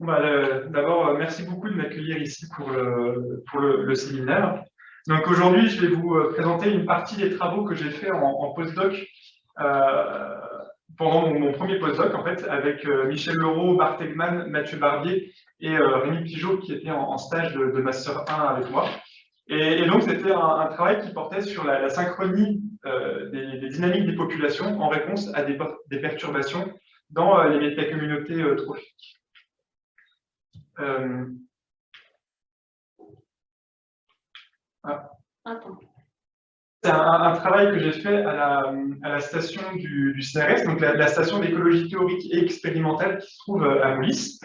Bah, d'abord, euh, merci beaucoup de m'accueillir ici pour le, séminaire. Donc aujourd'hui, je vais vous euh, présenter une partie des travaux que j'ai fait en, postdoc euh, pendant mon, premier postdoc, en fait, avec Michel Leroux, Bart Egman, Mathieu Barbier et Rémi Pigeot, qui était en, stage de, Master 1 avec moi. Et, donc, c'était un, travail qui portait sur la, synchronie des, dynamiques des populations en réponse à des, des perturbations dans les métacommunautés trophiques. Euh, ah. C'est un, travail que j'ai fait à la, station du, CRS, donc la, station d'écologie théorique et expérimentale qui se trouve à Moulis.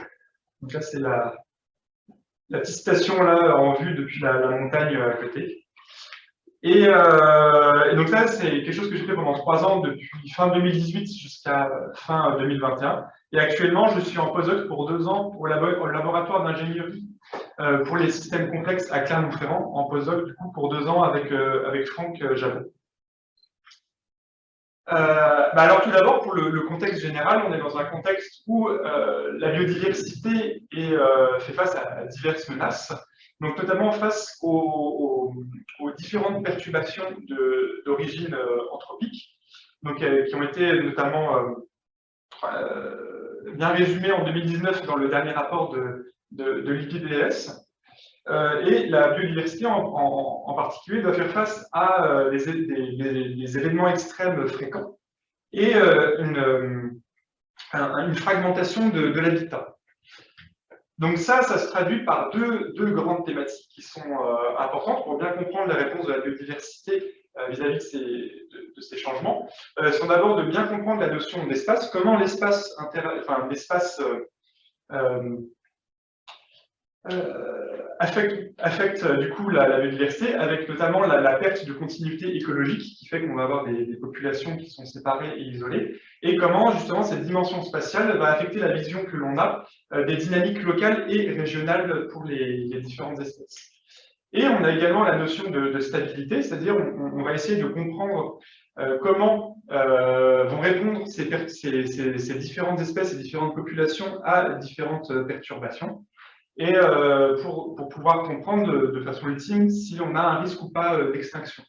Donc là, c'est la, petite station là en vue depuis la, montagne à côté. Euh, et, donc là, c'est quelque chose que j'ai fait pendant trois ans, depuis fin 2018 jusqu'à fin 2021. Et actuellement, je suis en postdoc pour deux ans au, laboratoire d'ingénierie euh, pour les systèmes complexes à Clermont-Ferrand, en postdoc du coup pour deux ans avec, euh, avec Franck euh, Jabot. bah alors tout d'abord, pour le, contexte général, on est dans un contexte où la biodiversité fait face à diverses menaces, donc notamment face aux, différentes perturbations d'origine anthropique, donc, qui ont été notamment bien résumé en 2019 dans le dernier rapport de. Euh, et la biodiversité en, particulier doit faire face à des, euh, événements extrêmes fréquents et euh, une, fragmentation de, l'habitat. Donc ça, ça se traduit par deux, deux grandes thématiques qui sont importantes pour bien comprendre la réponse de la biodiversité euh, vis-à-vis de, ces changements. Euh, sont d'abord de bien comprendre la notion d'espace, comment l'espace enfin, euh, affecte, affecte, du coup la, biodiversité, avec notamment la, perte de continuité écologique qui fait qu'on va avoir des, populations qui sont séparées et isolées, et comment justement cette dimension spatiale va affecter la vision que l'on a des dynamiques locales et régionales pour les différentes espèces. Et on a également la notion de, stabilité, c'est-à-dire on, va essayer de comprendre euh, comment euh, vont répondre ces, différentes espèces et différentes populations à différentes perturbations, et euh, pour, pouvoir comprendre de, façon ultime si on a un risque ou pas d'extinction.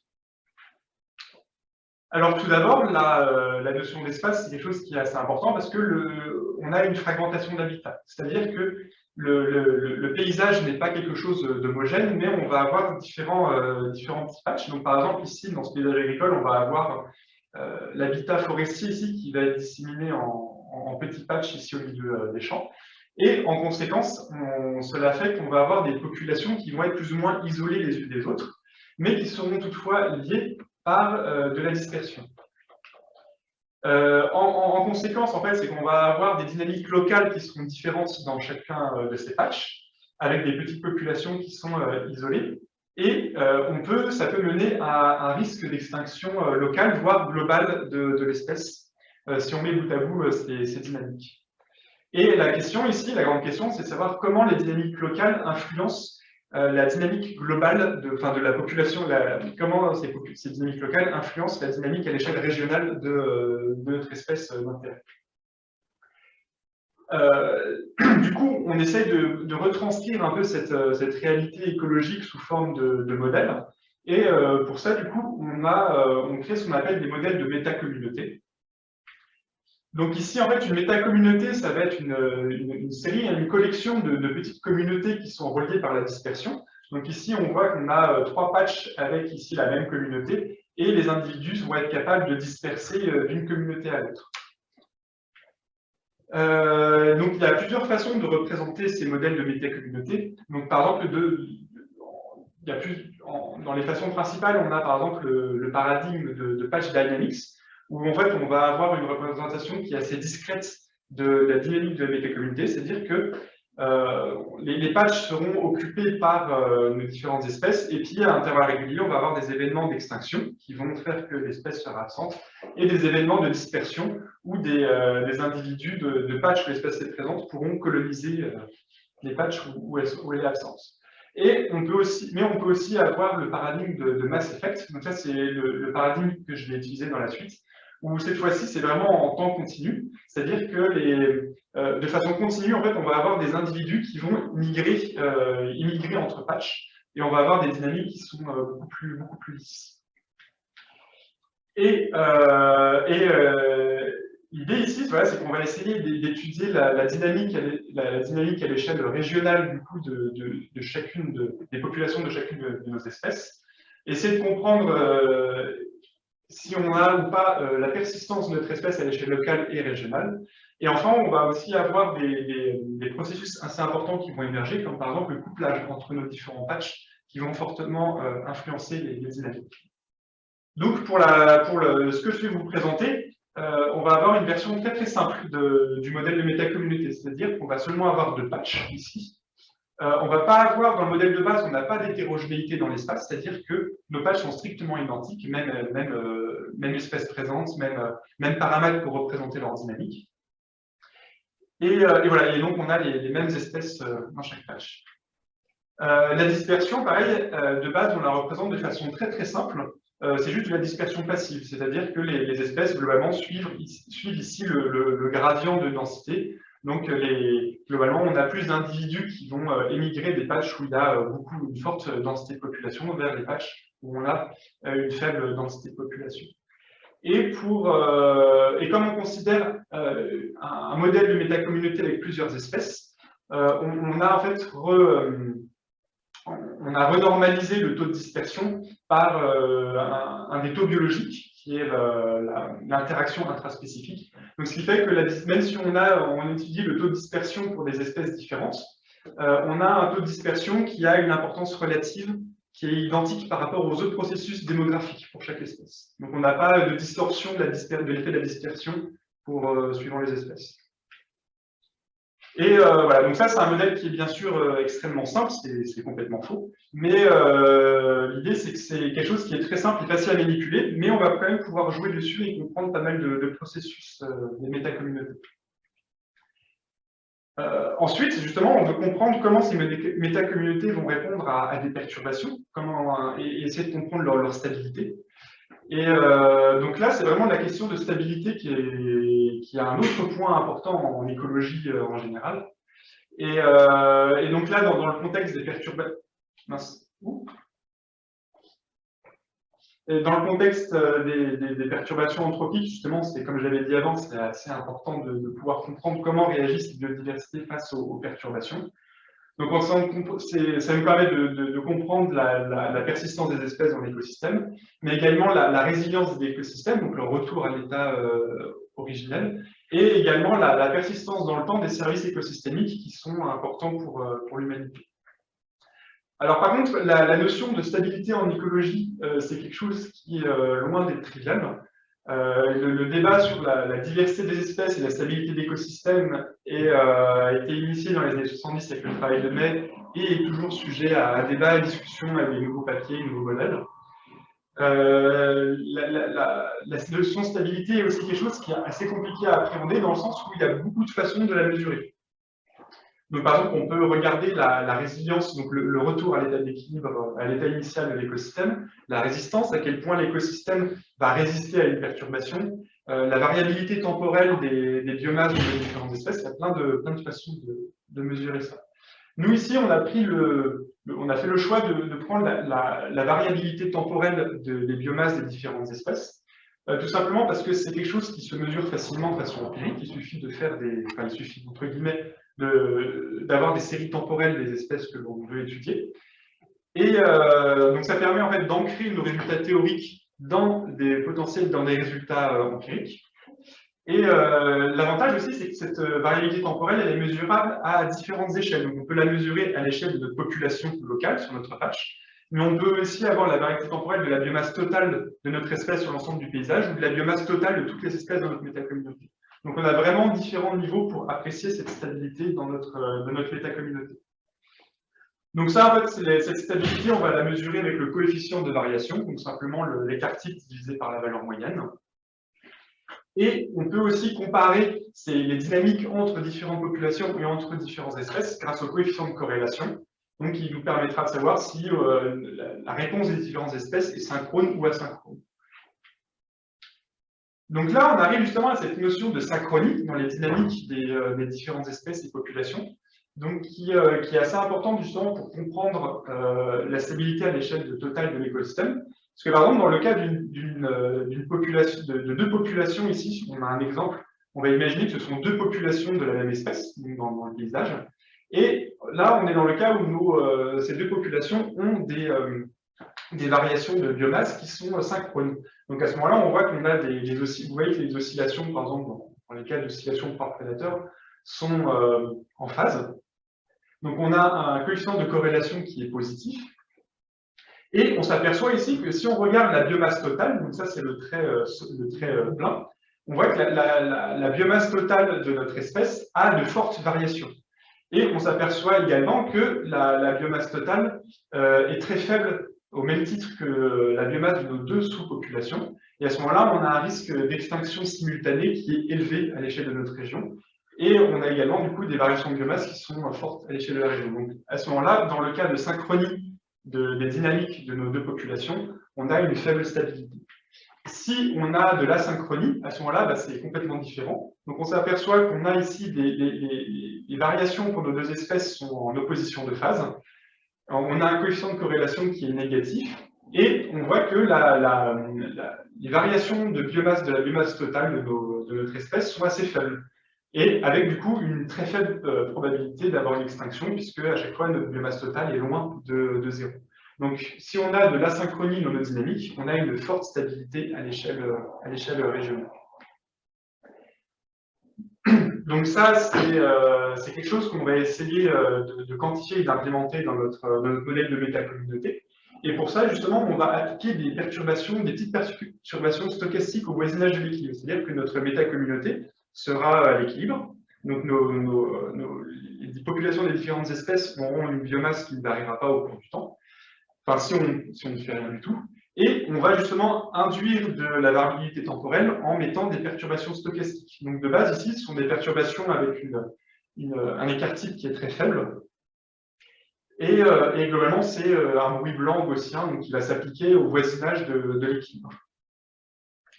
Alors tout d'abord, la, notion d'espace, c'est quelque chose qui est assez important parce que le, on a une fragmentation d'habitat. C'est-à-dire que le, paysage n'est pas quelque chose d'homogène, mais on va avoir différents, euh, différents petits patchs. Donc, par exemple, ici, dans ce paysage agricole, on va avoir euh, l'habitat forestier ici qui va être disséminé en, petits patchs ici au milieu euh, des champs. Et en conséquence, cela fait qu'on va avoir des populations qui vont être plus ou moins isolées les unes des autres, mais qui seront toutefois liées par de la dispersion. Euh, en, conséquence, en fait, c'est qu'on va avoir des dynamiques locales qui seront différentes dans chacun euh, de ces patchs, avec des petites populations qui sont euh, isolées. Et on peut, ça peut mener à un risque d'extinction locale, voire globale de, l'espèce, si on met bout à bout ces dynamiques. Et la question ici, la grande question, c'est de savoir comment les dynamiques locales influencent euh, la dynamique globale de, la population, comment ces, dynamiques locales influencent la dynamique à l'échelle régionale de, notre espèce d'intérêt. Euh, du coup, on essaye de, retranscrire un peu cette, cette, réalité écologique sous forme de, modèles. Et euh, pour ça, du coup, on, a, on crée ce qu'on appelle des modèles de métacommunauté. Donc ici, en fait, une métacommunauté, ça va être une, série, une collection de, petites communautés qui sont reliées par la dispersion. Donc ici, on voit qu'on a euh, trois patchs avec ici la même communauté, et les individus vont être capables de disperser euh, d'une communauté à l'autre. Euh, donc il y a plusieurs façons de représenter ces modèles de métacommunauté. Donc par exemple, il y a plus, dans les façons principales, on a par exemple le, paradigme de patch dynamics, où en fait on va avoir une représentation qui est assez discrète de la dynamique de la métacommunauté, c'est-à-dire que euh, les, patchs seront occupés par euh, nos différentes espèces, et puis à intervalles réguliers, on va avoir des événements d'extinction qui vont faire que l'espèce sera absente, et des événements de dispersion où des, euh, individus de, de patchs où l'espèce est présente pourront coloniser les patchs où, elle, est absente. Et on peut aussi, mais on peut aussi avoir le paradigme de, mass effect. Donc ça, c'est le, paradigme que je vais utiliser dans la suite, où cette fois-ci, c'est vraiment en temps continu, c'est-à-dire que les, de façon continue, en fait, on va avoir des individus qui vont migrer, immigrer entre patchs, et on va avoir des dynamiques qui sont beaucoup, plus, beaucoup plus lisses. Et, L'idée ici, c'est qu'on va essayer d'étudier la, dynamique à l'échelle régionale du coup, de, chacune des populations de chacune de, nos espèces, essayer de comprendre euh, si on a ou pas euh, la persistance de notre espèce à l'échelle locale et régionale. Et enfin, on va aussi avoir des, processus assez importants qui vont émerger, comme par exemple le couplage entre nos différents patchs, qui vont fortement euh, influencer les, dynamiques. Donc, pour, pour ce que je vais vous présenter, euh, on va avoir une version très très simple du modèle de métacommunauté, c'est-à-dire qu'on va seulement avoir deux patchs ici. Euh, on ne va pas avoir, dans le modèle de base, on n'a pas d'hétérogénéité dans l'espace, c'est-à-dire que nos patchs sont strictement identiques, même, même, euh, même espèce présente, même, paramètres pour représenter leur dynamique. Et, voilà, et donc on a les, mêmes espèces dans chaque patch. la dispersion, pareil, de base, on la représente de façon très très simple. Euh, c'est juste la dispersion passive, c'est-à-dire que les, espèces, globalement, suivent, ici le, gradient de densité. Donc, globalement, on a plus d'individus qui vont euh, émigrer des patchs où il y a euh, beaucoup, une forte densité de population vers des patchs où on a une faible densité de population. Et, pour, et comme on considère un, modèle de métacommunauté avec plusieurs espèces, on, a en fait on a renormalisé le taux de dispersion par euh, un, des taux biologiques, qui est l'interaction intraspécifique. Donc, ce qui fait que même si on, a, on étudie le taux de dispersion pour des espèces différentes, euh, on a un taux de dispersion qui a une importance relative qui est identique par rapport aux autres processus démographiques pour chaque espèce. Donc, on n'a pas de distorsion de l'effet de, la dispersion pour, euh, suivant les espèces. Et euh, voilà, donc ça, c'est un modèle qui est bien sûr euh, extrêmement simple, c'est complètement faux. Mais euh, l'idée, c'est que c'est quelque chose qui est très simple et facile à manipuler, mais on va quand même pouvoir jouer dessus et comprendre pas mal de, processus des métacommunautés. ensuite, justement, on veut comprendre comment ces métacommunautés vont répondre à, des perturbations comment, et, essayer de comprendre leur stabilité. Et donc là, c'est vraiment la question de stabilité qui est, qui a un autre point important en, écologie euh, en général. Et, euh, et, donc là, dans, le contexte des perturbations... dans le contexte des, des, perturbations anthropiques, justement, c'est comme je l'avais dit avant, c'est assez important de, pouvoir comprendre comment réagissent les biodiversités face aux perturbations. Donc, ça nous permet de, comprendre la, persistance des espèces dans l'écosystème, mais également la, résilience des écosystèmes, donc le retour à l'état euh, originel, et également la, persistance dans le temps des services écosystémiques qui sont importants pour, euh, pour l'humanité. Alors par contre, la, notion de stabilité en écologie, euh, c'est quelque chose qui est loin d'être trivial. Euh, le, débat sur la, diversité des espèces et la stabilité d'écosystèmes euh, a été initié dans les années 70 avec le travail de May et est toujours sujet à, débat, à discussion avec des nouveaux papiers, nouveaux modèles. Euh, la, notion de stabilité est aussi quelque chose qui est assez compliqué à appréhender dans le sens où il y a beaucoup de façons de la mesurer. Donc, par exemple, on peut regarder la, résilience, donc le, retour à l'état d'équilibre, à l'état initial de l'écosystème, la résistance, à quel point l'écosystème va résister à une perturbation, euh, la variabilité temporelle des, biomasses de différentes espèces, il y a plein de façons de, mesurer ça. Nous, ici, on a, pris le, on a fait le choix de, prendre la, variabilité temporelle des biomasses des différentes espèces, euh, tout simplement parce que c'est quelque chose qui se mesure facilement de façon empirique, il suffit de faire des, enfin, il suffit, entre guillemets, d'avoir des séries temporelles des espèces que l'on veut étudier. Et euh, donc ça permet en d'ancrer nos résultats théoriques dans des potentiels, dans des résultats euh, empiriques. Et euh, l'avantage aussi, c'est que cette variabilité temporelle, elle est mesurable à différentes échelles. Donc on peut la mesurer à l'échelle de notre population locale sur notre patch, mais on peut aussi avoir la variabilité temporelle de la biomasse totale de notre espèce sur l'ensemble du paysage ou de la biomasse totale de toutes les espèces dans notre métacommunauté. Donc on a vraiment différents niveaux pour apprécier cette stabilité dans notre, euh, notre métacommunauté. Donc ça, en fait, cette stabilité, on va la mesurer avec le coefficient de variation, donc simplement l'écart type divisé par la valeur moyenne. Et on peut aussi comparer les dynamiques entre différentes populations et entre différentes espèces grâce au coefficient de corrélation, donc qui nous permettra de savoir si euh, la réponse des différentes espèces est synchrone ou asynchrone. Donc là, on arrive justement à cette notion de synchronie dans les dynamiques des, euh, différentes espèces et populations, donc qui, euh, qui, est assez importante justement pour comprendre la stabilité à l'échelle totale de l'écosystème. Parce que par exemple, dans le cas population, de, de, deux populations ici, on a un exemple, on va imaginer que ce sont deux populations de la même espèce dans, dans le paysage. Et là, on est dans le cas où nous, ces deux populations ont des, des variations de biomasse qui sont synchrones. Donc à ce moment-là, on voit qu'on a des, oscillations, vous voyez que les oscillations, par exemple, dans, les cas d'oscillation par prédateur, sont euh, en phase. Donc on a un coefficient de corrélation qui est positif. Et on s'aperçoit ici que si on regarde la biomasse totale, donc ça c'est le trait, euh, le trait euh, plein, on voit que la, biomasse totale de notre espèce a de fortes variations. Et on s'aperçoit également que la, biomasse totale est très faible au même titre que la biomasse de nos deux sous-populations. Et à ce moment-là, on a un risque d'extinction simultanée qui est élevé à l'échelle de notre région. Et on a également du coup des variations de biomasse qui sont fortes à l'échelle de la région. Donc à ce moment-là, dans le cas de synchronie des dynamiques de nos deux populations, on a une faible stabilité. Si on a de l'asynchronie, à ce moment-là, bah, c'est complètement différent. Donc on s'aperçoit qu'on a ici des, variations pour nos deux espèces sont en opposition de phase on a un coefficient de corrélation qui est négatif, et on voit que les variations de biomasse de la biomasse totale de, notre espèce sont assez faibles, et avec du coup une très faible euh, probabilité d'avoir une extinction, puisque à chaque fois notre biomasse totale est loin de, zéro. Donc si on a de l'asynchronie dans nos dynamiques, on a une forte stabilité à l'échelle régionale. Donc ça, euh, c'est quelque chose qu'on va essayer euh, de, quantifier et d'implémenter dans notre, modèle de métacommunauté. Et pour ça, justement, on va appliquer des perturbations, des petites perturbations stochastiques au voisinage de l'équilibre. C'est-à-dire que notre métacommunauté sera à l'équilibre. Donc les populations des différentes espèces auront une biomasse qui ne variera pas au cours du temps. Enfin, si on, si ne fait rien du tout. Et on va justement induire de la variabilité temporelle en mettant des perturbations stochastiques. Donc de base, ici, ce sont des perturbations avec un écart type qui est très faible. Et, euh, globalement, c'est euh, un bruit blanc gaussien qui va s'appliquer au voisinage de, l'équilibre.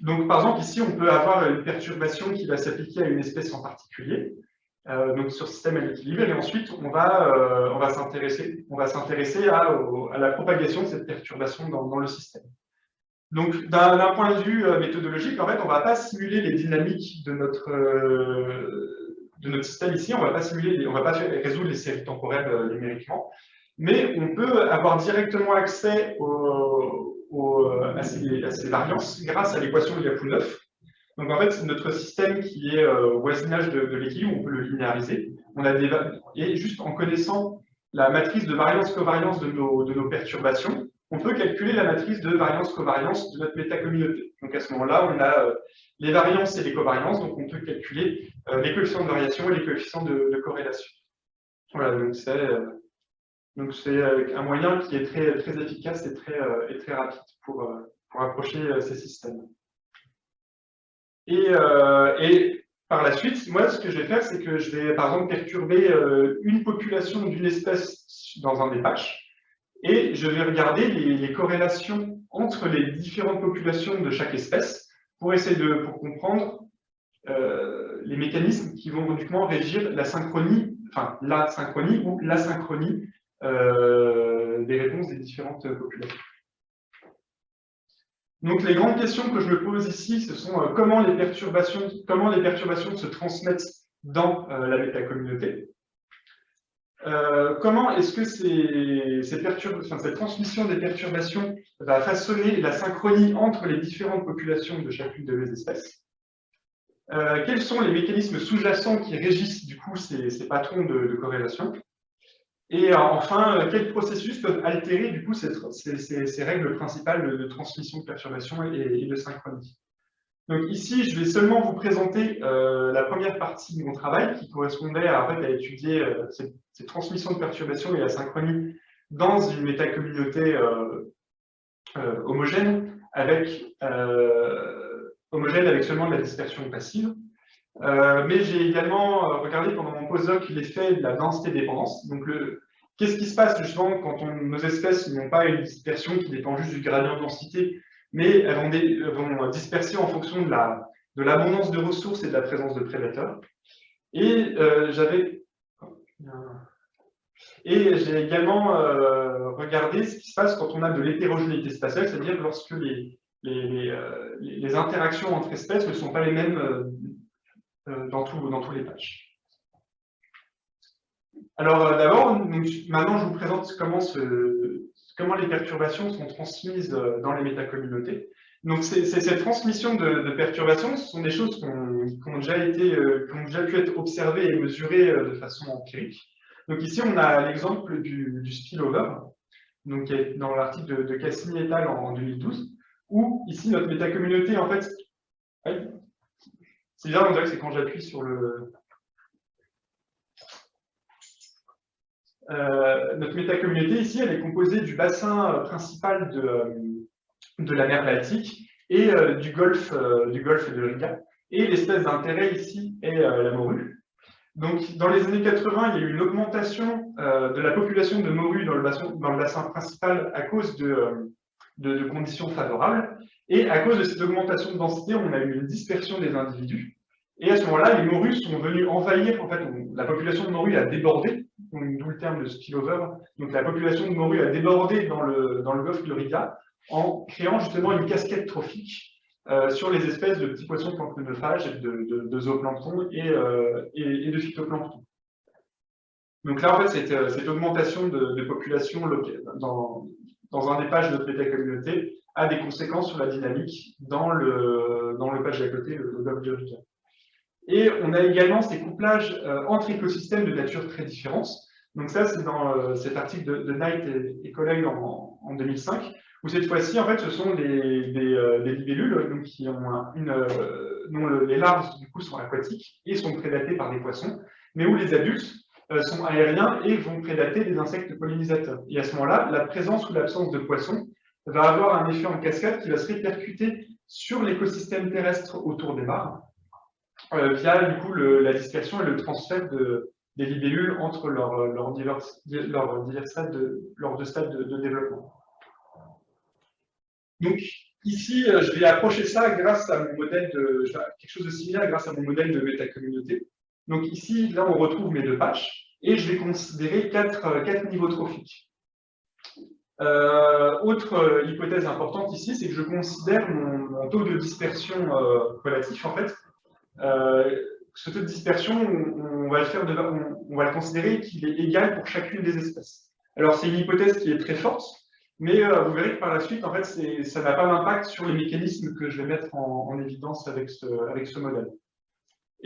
Donc par exemple, ici, on peut avoir une perturbation qui va s'appliquer à une espèce en particulier. Euh, donc sur système à l'équilibre, et ensuite on va, euh, va s'intéresser à, à, la propagation de cette perturbation dans, le système. Donc d'un point de vue euh, méthodologique, en fait, on ne va pas simuler les dynamiques de notre, de notre système ici, on ne va pas va pas résoudre les séries temporelles numériquement, mais on peut avoir directement accès au, à, ces, à, ces, variances grâce à l'équation de Lyapunov, donc en fait, c'est notre système qui est euh, au voisinage de, l'équilibre, on peut le linéariser. On a des, et juste en connaissant la matrice de variance-covariance de nos, de perturbations, on peut calculer la matrice de variance-covariance de notre métacommunauté. Donc à ce moment-là, on a euh, les variances et les covariances, donc on peut calculer euh, les coefficients de variation et les coefficients de, corrélation. Voilà, donc c'est donc c'est un moyen qui est très, très efficace et très, et très rapide pour, pour approcher ces systèmes. Euh, et, par la suite, moi, ce que je vais faire, c'est que je vais, par exemple, perturber euh, une population d'une espèce dans un des patchs, et je vais regarder les, corrélations entre les différentes populations de chaque espèce pour essayer de pour comprendre euh, les mécanismes qui vont uniquement régir la synchronie, enfin la synchronie ou l'asynchronie des réponses des différentes populations. Donc les grandes questions que je me pose ici, ce sont euh, comment, les perturbations, se transmettent dans euh, la métacommunauté. Euh, comment est-ce que cette transmission des perturbations va façonner la synchronie entre les différentes populations de chacune de mes espèces? Quels sont les mécanismes sous-jacents qui régissent du coup ces, patrons de corrélation? Et euh, enfin, euh, quels processus peuvent altérer du coup ces, règles principales de transmission de perturbation et, de synchronie? Donc ici, je vais seulement vous présenter euh, la première partie de mon travail qui correspondait à, étudier ces, transmissions de perturbation et la synchronie dans une métacommunauté homogène avec, homogène avec seulement de la dispersion passive. Euh, mais j'ai également euh, regardé pendant mon postdoc l'effet de la densité-dépendance. Donc, qu'est-ce qui se passe justement quand nos espèces n'ont pas une dispersion qui dépend juste du gradient de densité, mais elles vont, disperser en fonction de la, de l'abondance de ressources et de la présence de prédateurs. Et euh, j'avais et j'ai également euh, regardé ce qui se passe quand on a de l'hétérogénéité spatiale, c'est-à-dire lorsque les, les, euh, les, interactions entre espèces ne sont pas les mêmes dans, tout, dans tous les patchs. Alors d'abord, maintenant je vous présente comment, comment les perturbations sont transmises dans les métacommunautés. Donc, cette transmission de, perturbations, ce sont des choses qui ont, déjà été, euh, ont déjà pu être observées et mesurées euh, de façon empirique. Donc ici, on a l'exemple du, spillover, donc dans l'article de, de, Cassini et al. en, 2012, où ici, notre métacommunauté, en fait, c'est bizarre, on dirait que c'est quand j'appuie sur le... Euh, notre métacommunauté, ici, elle est composée du bassin principal de, de la mer Baltique et euh, du, golfe, euh, du golfe de Riga. Et l'espèce d'intérêt ici est euh, la morue. Donc, dans les années 80, il y a eu une augmentation de la population de morues dans le bassin, dans le bassin principal à cause de, de, conditions favorables. Et à cause de cette augmentation de densité, on a eu une dispersion des individus. Et à ce moment-là, les morues sont venues envahir, en fait, la population de morues a débordé, d'où le terme de spillover. Donc la population de morues a débordé dans le, dans golfe de Riga, en créant justement une casquette trophique euh, sur les espèces de petits poissons planctonophages, de, de, de zooplancton et, euh, et, de phytoplancton. Donc là, en fait, cette, euh, cette augmentation de, population dans, dans, un des pages de notre métacommunauté a des conséquences sur la dynamique dans le, dans le page d'à côté, le, Rica. Et on a également ces couplages entre écosystèmes de nature très différente. Donc ça, c'est dans cet article de, Knight et, collègues en, en 2005, où cette fois-ci, en fait, ce sont des, euh, libellules donc, qui ont une, euh, dont les larves, du coup, sont aquatiques et sont prédatées par des poissons, mais où les adultes euh, sont aériens et vont prédater des insectes pollinisateurs. Et à ce moment-là, la présence ou l'absence de poissons va avoir un effet en cascade qui va se répercuter sur l'écosystème terrestre autour des mares, via du coup la dispersion et le transfert de, des libellules entre leurs leur divers, de, deux stades de développement. Donc, ici, euh, je vais approcher ça grâce à mon modèle de métacommunauté. Donc ici, là, on retrouve mes deux patchs, et je vais considérer quatre, euh, niveaux trophiques. Euh, autre hypothèse importante ici, c'est que je considère mon, taux de dispersion relatif, en fait. ce taux de dispersion, on, va le considérer qu'il est égal pour chacune des espèces. Alors, c'est une hypothèse qui est très forte, mais euh, vous verrez que par la suite, en fait, ça n'a pas d'impact sur les mécanismes que je vais mettre en, évidence avec ce, avec ce modèle.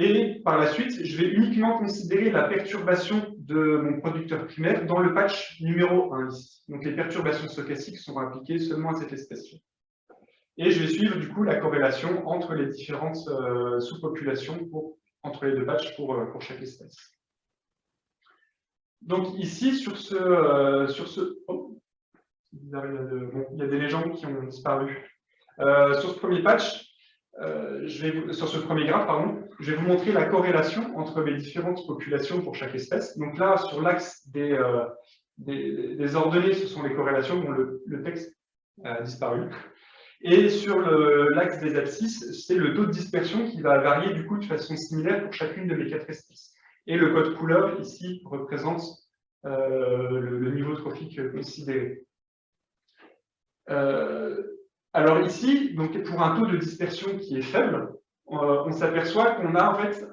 Et par la suite, je vais uniquement considérer la perturbation de mon producteur primaire dans le patch numéro 1 ici. Donc les perturbations stochastiques sont appliquées seulement à cette espèce-là. Et je vais suivre du coup la corrélation entre les différentes euh, sous-populations entre les deux patchs pour, euh, pour chaque espèce. Donc ici, sur ce, sur ce, oh, il y a des légendes qui ont disparu. Euh, sur ce premier patch, euh, sur ce premier graphe, pardon, je vais vous montrer la corrélation entre les différentes populations pour chaque espèce. Donc là, sur l'axe des, euh, ordonnées, ce sont les corrélations dont le, texte a disparu. Et sur l'axe des abscisses, c'est le taux de dispersion qui va varier du coup de façon similaire pour chacune de mes quatre espèces. Et le code couleur ici représente le, le, niveau trophique considéré. Euh, alors ici, donc pour un taux de dispersion qui est faible, euh, on s'aperçoit qu'on a en fait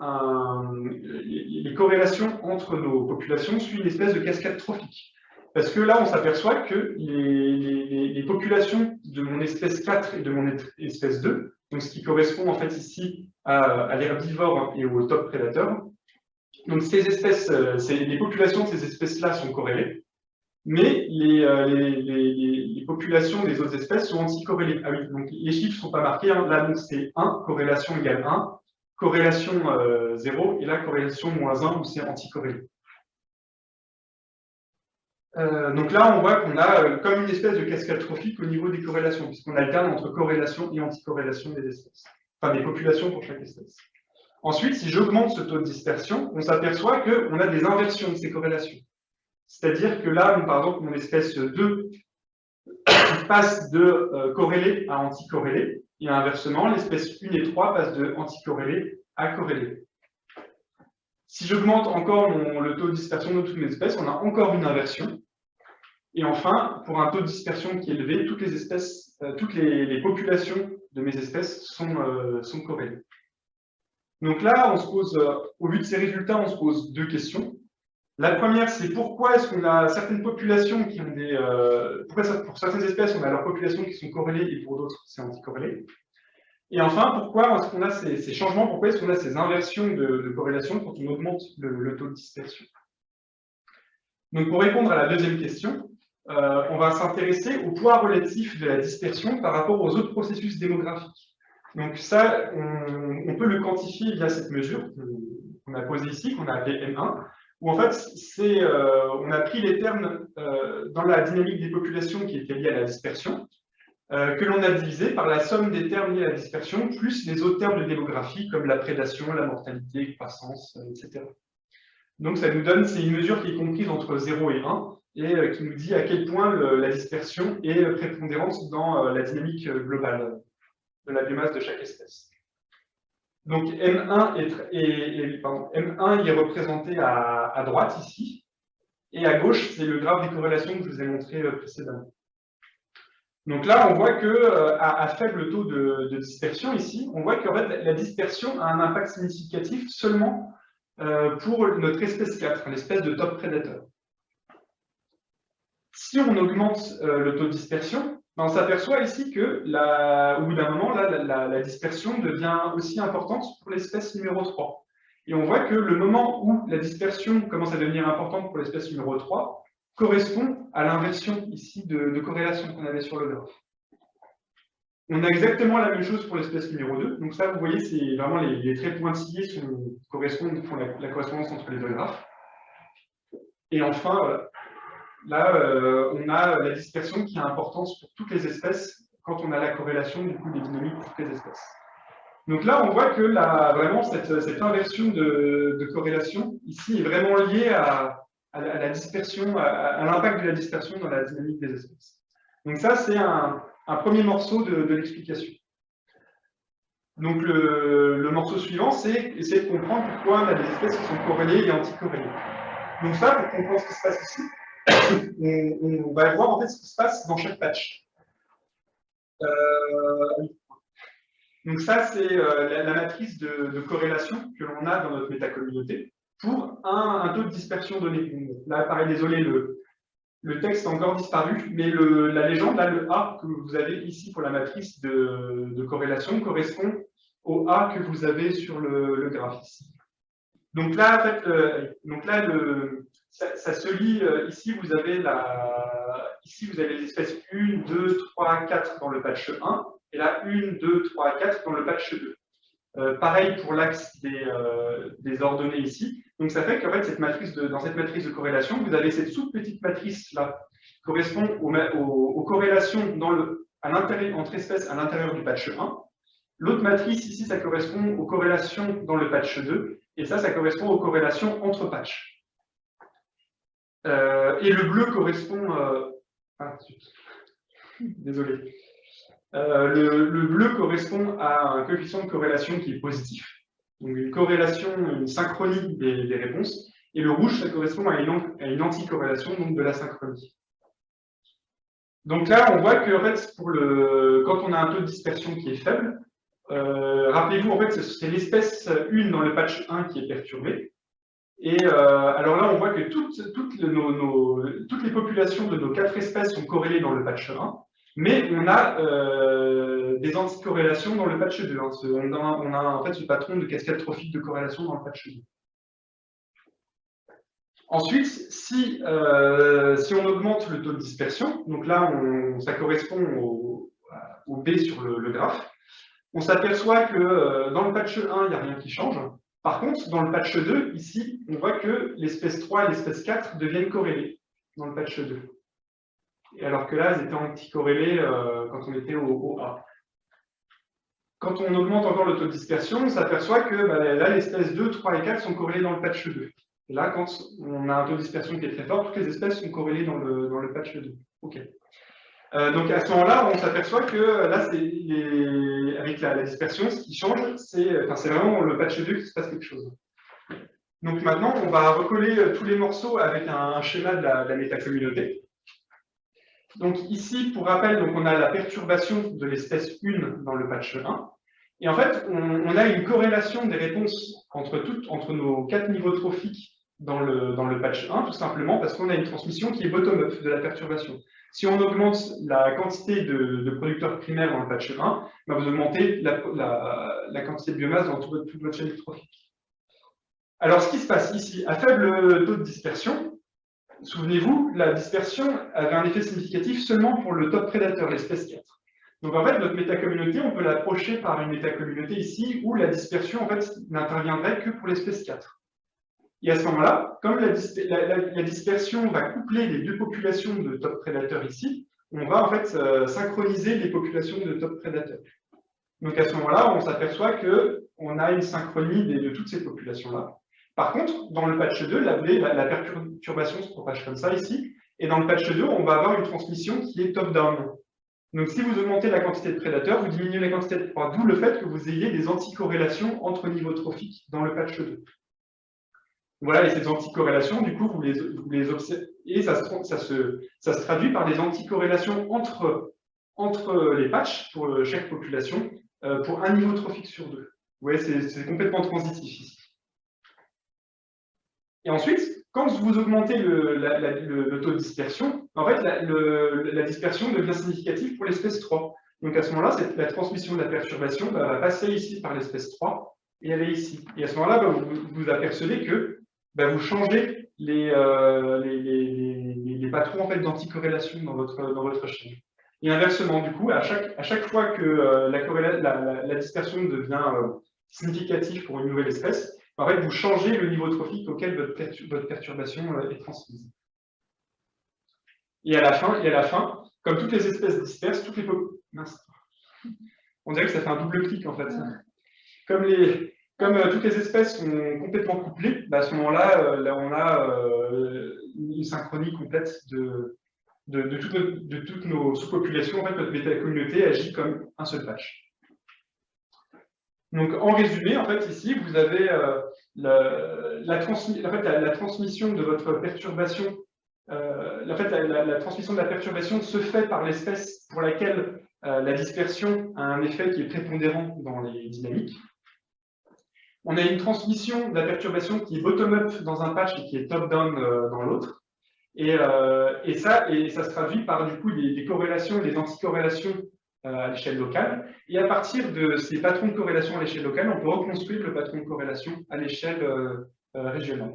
les corrélations entre nos populations suivent une espèce de cascade trophique. Parce que là, on s'aperçoit que les, populations de mon espèce 4 et de mon espèce 2, donc ce qui correspond en fait ici à, l'herbivore et au top prédateur, donc ces espèces, euh, les populations de ces espèces-là sont corrélées mais euh, les, populations des autres espèces sont anticorrélées. Ah oui, donc les chiffres ne sont pas marqués. Hein. Là, c'est 1, corrélation égale 1, corrélation 0, euh, et là, corrélation moins 1, où c'est anticorrélé. Euh, donc là, on voit qu'on a comme une espèce de cascade trophique au niveau des corrélations, puisqu'on alterne entre corrélation et anticorrélation des espèces, enfin des populations pour chaque espèce. Ensuite, si j'augmente ce taux de dispersion, on s'aperçoit qu'on a des inversions de ces corrélations. C'est-à-dire que là, mon espèce 2 passe de euh, corrélé à anticorrélé. Et inversement, l'espèce 1 et 3 passent de anticorrélé à corrélé. Si j'augmente encore le taux de dispersion de toutes mes espèces, on a encore une inversion. Et enfin, pour un taux de dispersion qui est élevé, toutes les espèces, euh, toutes les, populations de mes espèces sont, euh, sont corrélées. Donc là, on se pose, euh, au vu de ces résultats, on se pose deux questions. La première, c'est pourquoi est-ce qu'on a certaines populations qui ont des... Euh, pourquoi pour certaines espèces, on a leurs populations qui sont corrélées et pour d'autres, c'est anticorrélé. Et enfin, pourquoi est-ce qu'on a ces, changements, pourquoi est-ce qu'on a ces inversions de, corrélation quand on augmente le, taux de dispersion? Donc pour répondre à la deuxième question, euh, on va s'intéresser au poids relatif de la dispersion par rapport aux autres processus démographiques. Donc ça, on, peut le quantifier via cette mesure qu'on a posée ici, qu'on a appelée M1, où en fait, euh, on a pris les termes euh, dans la dynamique des populations qui étaient liées à la dispersion, euh, que l'on a divisé par la somme des termes liés à la dispersion, plus les autres termes de démographie, comme la prédation, la mortalité, croissance, etc. Donc ça nous donne, c'est une mesure qui est comprise entre 0 et 1, et qui nous dit à quel point la dispersion est prépondérante dans la dynamique globale de la biomasse de chaque espèce. Donc M1 est, M1 est représenté à, droite ici, et à gauche, c'est le graphe des corrélations que je vous ai montré euh, précédemment. Donc là, on voit que euh, à, faible taux de, dispersion ici, on voit que la dispersion a un impact significatif seulement euh, pour notre espèce 4, l'espèce de top prédateur. Si on augmente le taux de dispersion, on s'aperçoit ici que, au bout d'un moment, la, dispersion devient aussi importante pour l'espèce numéro 3. Et on voit que le moment où la dispersion commence à devenir importante pour l'espèce numéro 3 correspond à l'inversion ici de, corrélation qu'on avait sur le graphe. On a exactement la même chose pour l'espèce numéro 2. Donc ça, vous voyez, c'est vraiment les, traits pointillés qui correspondent, font la, correspondance entre les deux graphes. Et enfin, Là, euh, on a la dispersion qui a importance pour toutes les espèces quand on a la corrélation du coup des dynamiques pour toutes les espèces. Donc là, on voit que vraiment cette, inversion de, corrélation ici est vraiment liée à, la, dispersion, à, l'impact de la dispersion dans la dynamique des espèces. Donc ça, c'est un, premier morceau de, l'explication. Donc le, morceau suivant, c'est essayer de comprendre pourquoi on a des espèces qui sont corrélées et anticorrélées. Donc ça, pour comprendre ce qui se passe ici, on, va voir en fait ce qui se passe dans chaque patch. Euh, donc ça, c'est euh, la, matrice de, corrélation que l'on a dans notre métacommunauté pour un, taux de dispersion donné. Là, pareil, désolé, le, le texte a encore disparu, mais la légende, là, le A que vous avez ici pour la matrice de, corrélation correspond au A que vous avez sur le, ici. Donc là, en fait, euh, ça, se lit, euh, ici vous avez ici vous avez les espèces 1, 2, 3, 4 dans le patch 1, et là 1, 2, 3, 4 dans le patch 2. Euh, pareil pour l'axe des, ordonnées ici. Donc ça fait qu'en fait, dans cette matrice de corrélation, vous avez cette sous-petite matrice-là, qui correspond aux, corrélations entre espèces à l'intérieur du patch 1. L'autre matrice ici, ça correspond aux corrélations dans le patch 2, et ça, ça correspond aux corrélations entre patchs. Euh, et le bleu correspond... Euh, ah, désolé. Euh, le, bleu correspond à un coefficient de corrélation qui est positif. Donc une corrélation, une synchronie des, réponses. Et le rouge, ça correspond à une, une anticorrélation, donc de la synchronie. Donc là, on voit que en fait, pour le, quand on a un taux de dispersion qui est faible, rappelez-vous, en fait, c'est l'espèce 1 dans le patch 1 qui est perturbée. Et euh, alors là, on voit que toutes, les populations de nos quatre espèces sont corrélées dans le patch 1, mais on a euh, des anticorrélations dans le patch 2. Hein. On, a, en fait ce patron de cascade trophique de corrélation dans le patch 2. Ensuite, si, euh, on augmente le taux de dispersion, donc là, ça correspond au, au B sur le, le graphe, on s'aperçoit que dans le patch 1, il n'y a rien qui change, par contre, dans le patch 2, ici, on voit que l'espèce 3 et l'espèce 4 deviennent corrélées dans le patch 2. Et alors que là, elles étaient anticorrélées euh, quand on était au, A. Quand on augmente encore le taux de dispersion, on s'aperçoit que bah, là, l'espèce 2, 3 et 4 sont corrélées dans le patch 2. Et là, quand on a un taux de dispersion qui est très fort, toutes les espèces sont corrélées dans le, dans le patch 2. OK. Donc à ce moment-là, on s'aperçoit que là, avec la, dispersion, ce qui change, c'est vraiment le patch 2 qui se passe quelque chose. Donc maintenant, on va recoller tous les morceaux avec un, schéma de la, de la métacommunauté. Donc ici, pour rappel, donc on a la perturbation de l'espèce 1 dans le patch 1. Et en fait, on, a une corrélation des réponses entre, toutes, entre nos quatre niveaux trophiques dans le, dans le patch 1, tout simplement parce qu'on a une transmission qui est bottom-up de la perturbation. Si on augmente la quantité de, producteurs primaires dans le patch 1, bah, vous augmentez la, quantité de biomasse dans toute, toute votre chaîne trophique. Alors, ce qui se passe ici, à faible taux de dispersion, Souvenez-vous, la dispersion avait un effet significatif seulement pour le top prédateur, l'espèce 4. Donc en fait, notre métacommunauté, on peut l'approcher par une métacommunauté ici où la dispersion en fait n'interviendrait que pour l'espèce 4. Et à ce moment-là, comme la, dispersion va coupler les deux populations de top prédateurs ici, on va en fait euh, synchroniser les populations de top prédateurs. Donc à ce moment-là, on s'aperçoit qu'on a une synchronie de toutes ces populations-là. Par contre, dans le patch 2, la, perturbation se propage comme ça ici, et dans le patch 2, on va avoir une transmission qui est top-down. Donc si vous augmentez la quantité de prédateurs, vous diminuez la quantité de proies, d'où le fait que vous ayez des anticorrélations entre niveaux trophiques dans le patch 2. Voilà, et ces anticorrélations, du coup, vous les, observez, et ça se, ça, se, ça se, traduit par des anticorrélations entre, entre les patchs pour chaque population, euh, pour un niveau trophique sur deux. Voyez, c'est complètement transitif ici. Et ensuite, quand vous augmentez le, taux de dispersion, en fait, la, dispersion devient significative pour l'espèce 3. Donc à ce moment-là, la transmission de la perturbation va passer ici par l'espèce 3 et elle est ici. Et à ce moment-là, bah, vous, vous apercevez que bah, vous changez euh, les, les, patrons en fait, d'anticorrélation dans votre, dans votre chaîne. Et inversement, du coup, à chaque, à chaque fois que euh, la, dispersion devient euh, significative pour une nouvelle espèce, en fait, vous changez le niveau trophique auquel votre, perturbation euh, est transmise. Et à la fin, et à la fin comme toutes les espèces disperses, toutes les On dirait que ça fait un double clic en fait. Comme, les, comme euh, toutes les espèces sont complètement couplées, bah, à ce moment-là, euh, là, on a une synchronie complète de, de, de toutes nos, sous-populations. En fait, notre méta-communauté agit comme un seul patch. Donc, en résumé, en fait, ici, vous avez euh, la, transmission de votre perturbation. Euh, en fait, la, transmission de la perturbation se fait par l'espèce pour laquelle euh, la dispersion a un effet qui est prépondérant dans les dynamiques. On a une transmission de la perturbation qui est bottom-up dans un patch et qui est top-down dans l'autre. Et, ça, et ça se traduit par du coup des, corrélations et des anticorrélations euh, à l'échelle locale. Et à partir de ces patrons de corrélation à l'échelle locale, on peut reconstruire le patron de corrélation à l'échelle euh, euh, régionale.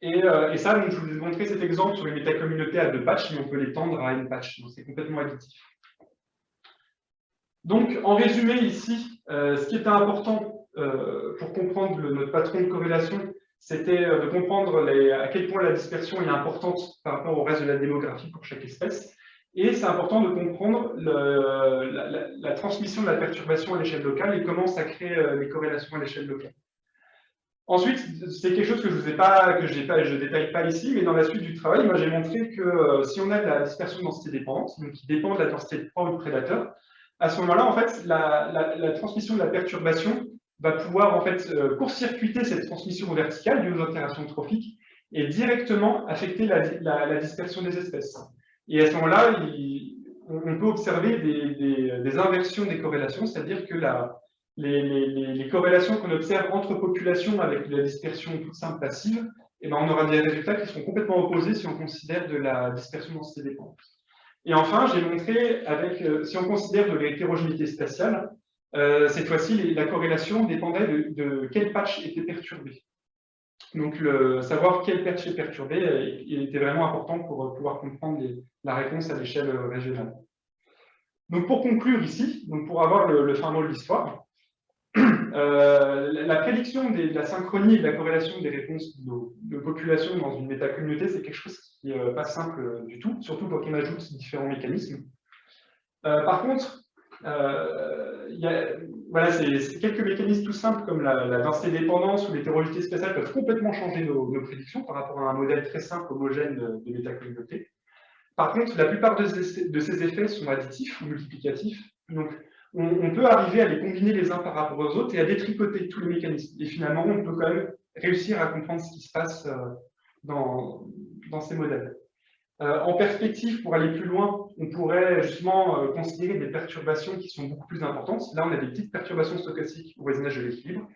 Et, ça, je vous ai montré cet exemple sur les métacommunautés à deux patchs, mais on peut les tendre à une patch, donc c'est complètement additif. Donc, en résumé, ici, ce qui était important pour comprendre notre patron de corrélation, c'était de comprendre à quel point la dispersion est importante par rapport au reste de la démographie pour chaque espèce, et c'est important de comprendre la, transmission de la perturbation à l'échelle locale et comment ça crée euh, les corrélations à l'échelle locale. Ensuite, c'est quelque chose que je ne détaille pas ici, mais dans la suite du travail, moi j'ai montré que euh, si on a de la dispersion de densité dépendante, donc qui dépend de la densité de proie ou de prédateur, à ce moment-là, en fait, la, transmission de la perturbation va pouvoir en fait euh, court-circuiter cette transmission verticale due aux interactions trophiques et directement affecter la dispersion des espèces. Et à ce moment-là, on peut observer des, inversions des corrélations, c'est-à-dire que les, corrélations qu'on observe entre populations avec la dispersion toute simple passive, eh ben, on aura des résultats qui seront complètement opposés si on considère de la dispersion densité dépendante. Et enfin, j'ai montré, avec, euh, si on considère de l'hétérogénéité spatiale, euh, cette fois-ci, la corrélation dépendait de, de, quel patch était perturbé. Donc, savoir quel patch est perturbé il était vraiment important pour pouvoir comprendre la réponse à l'échelle régionale. Donc, pour conclure ici, donc pour avoir le, fin mot de l'histoire, euh, la prédiction de la synchronie et de la corrélation des réponses de, populations dans une métacommunauté, c'est quelque chose qui n'est pas simple du tout, surtout quand on ajoute différents mécanismes. Euh, par contre, euh, voilà, c'est quelques mécanismes tout simples comme la, densité dépendance ou l'hétérogénéité spatiale peuvent complètement changer nos, prédictions par rapport à un modèle très simple, homogène de, de métacommunauté. Par contre, la plupart de ces, effets sont additifs ou multiplicatifs. Donc, on, peut arriver à les combiner les uns par rapport aux autres et à détricoter tous les mécanismes. Et finalement, on peut quand même réussir à comprendre ce qui se passe euh, dans ces modèles. Euh, en perspective, pour aller plus loin, on pourrait justement euh, considérer des perturbations qui sont beaucoup plus importantes. Là, on a des petites perturbations stochastiques au voisinage de l'équilibre.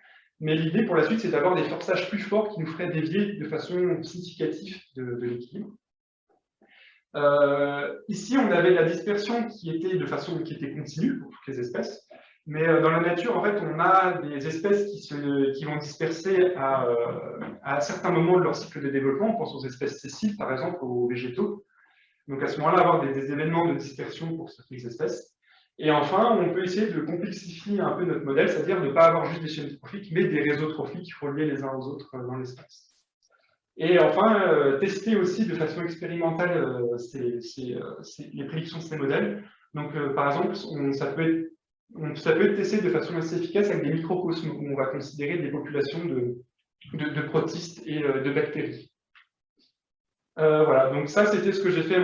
Mais l'idée pour la suite, c'est d'avoir des forçages plus forts qui nous feraient dévier de façon significative de, l'équilibre. Euh, ici, on avait la dispersion qui était de façon qui était continue pour toutes les espèces. Mais dans la nature, en fait, on a des espèces qui, se, vont disperser à, à, certains moments de leur cycle de développement. On pense aux espèces sessiles, par exemple, aux végétaux. Donc à ce moment-là, avoir des, événements de dispersion pour certaines espèces. Et enfin, on peut essayer de complexifier un peu notre modèle, c'est-à-dire ne pas avoir juste des chaînes trophiques, mais des réseaux trophiques reliés les uns aux autres euh, dans l'espace. Et enfin, euh, tester aussi de façon expérimentale euh, les prédictions de ces modèles. Donc, par exemple, ça peut être ça peut être testé de façon assez efficace avec des microcosmes où on va considérer des populations de, de, protistes et euh, de bactéries. Euh, voilà, donc ça c'était ce que j'ai fait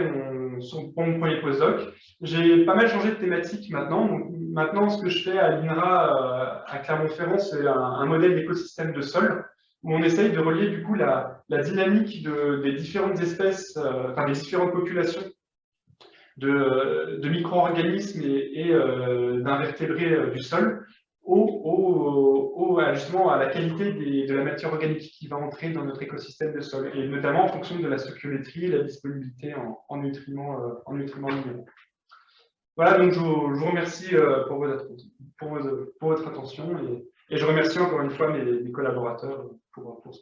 pour mon premier postdoc. J'ai pas mal changé de thématique maintenant. Maintenant, ce que je fais à l'INRA euh, à Clermont-Ferrand, c'est un, modèle d'écosystème de sol où on essaye de relier du coup la, dynamique des différentes espèces, enfin des différentes populations de, micro-organismes et, euh, d'invertébrés euh, du sol au, justement à la qualité de la matière organique qui va entrer dans notre écosystème de sol, et notamment en fonction de la stoichiométrie et la disponibilité en, nutriments, euh, en nutriments minéraux. Voilà, donc je vous, remercie pour votre, attention et, je remercie encore une fois mes, collaborateurs pour, pour